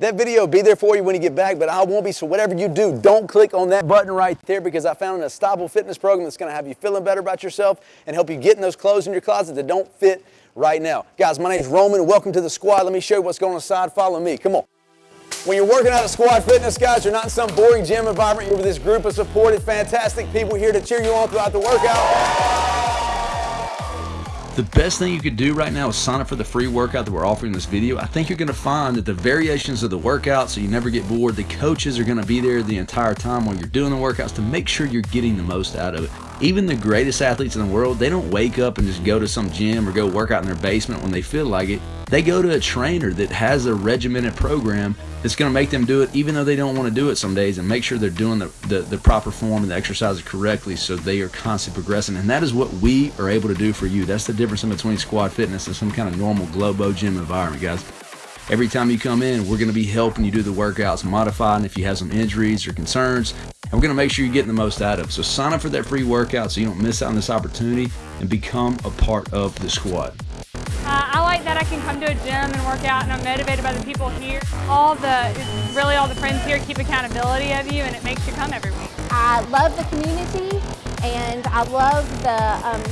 That video will be there for you when you get back, but I won't be. So whatever you do, don't click on that button right there because I found an Unstoppable Fitness program that's going to have you feeling better about yourself and help you get in those clothes in your closet that don't fit right now. Guys, my name is Roman. Welcome to the squad. Let me show you what's going on inside. Follow me. Come on. When you're working out at Squad Fitness, guys, you're not in some boring gym environment. You're with this group of supported, fantastic people here to cheer you on throughout the workout. The best thing you could do right now is sign up for the free workout that we're offering in this video. I think you're going to find that the variations of the workout so you never get bored, the coaches are going to be there the entire time while you're doing the workouts to make sure you're getting the most out of it. Even the greatest athletes in the world, they don't wake up and just go to some gym or go work out in their basement when they feel like it. They go to a trainer that has a regimented program that's going to make them do it even though they don't want to do it some days and make sure they're doing the, the, the, proper form and the exercises correctly so they are constantly progressing. And that is what we are able to do for you. That's the difference in between squad fitness and some kind of normal Globo gym environment, guys. Every time you come in, we're going to be helping you do the workouts, modifying if you have some injuries or concerns, and we're going to make sure you're getting the most out of it. So sign up for that free workout so you don't miss out on this opportunity and become a part of the squad. Uh, I like that I can come to a gym and work out and I'm motivated by the people here. All the, really all the friends here keep accountability of you and it makes you come every week. I love the community and I love the, um,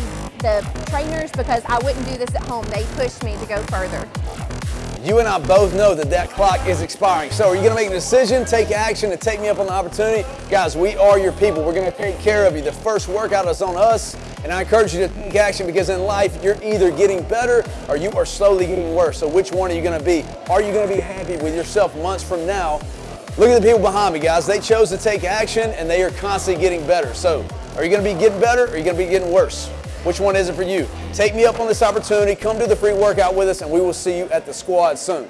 the trainers because I wouldn't do this at home. They push me to go further. You and I both know that that clock is expiring. So are you to make a decision, take action, and take me up on the opportunity? Guys, we are your people. We're to take care of you. The first workout is on us, and I encourage you to take action because in life, you're either getting better or you are slowly getting worse. So which one are you to be? Are you to be happy with yourself months from now? Look at the people behind me, guys. They chose to take action, and they are constantly getting better. So are you to be getting better or are you to be getting worse? Which one is it for you? Take me up on this opportunity. Come do the free workout with us, and we will see you at the squad soon.